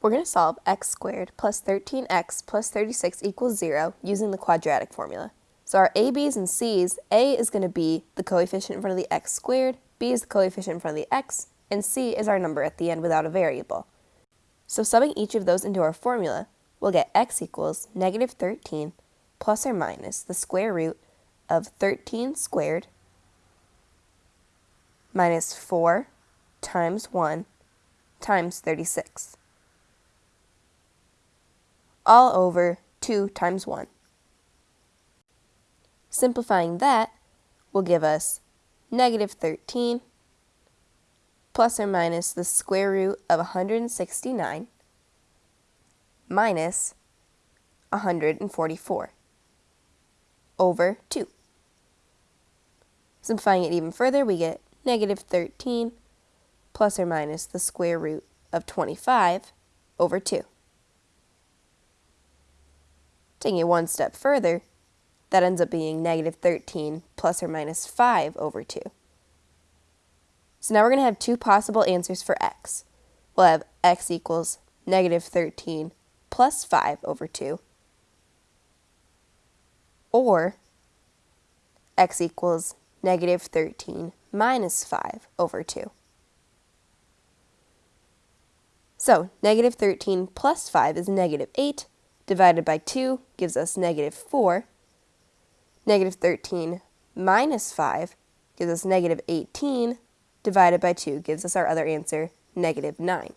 We're going to solve x squared plus 13x plus 36 equals 0 using the quadratic formula. So our a, b's, and c's, a is going to be the coefficient in front of the x squared, b is the coefficient in front of the x, and c is our number at the end without a variable. So subbing each of those into our formula, we'll get x equals negative 13 plus or minus the square root of 13 squared minus 4 times 1 times 36 all over 2 times 1. Simplifying that will give us negative 13 plus or minus the square root of 169 minus 144 over 2. Simplifying it even further, we get negative 13 plus or minus the square root of 25 over 2. Taking it one step further, that ends up being negative 13 plus or minus 5 over 2. So now we're going to have two possible answers for x. We'll have x equals negative 13 plus 5 over 2, or x equals negative 13 minus 5 over 2. So, negative 13 plus 5 is negative 8, divided by 2 gives us negative 4. Negative 13 minus 5 gives us negative 18, divided by 2 gives us our other answer, negative 9.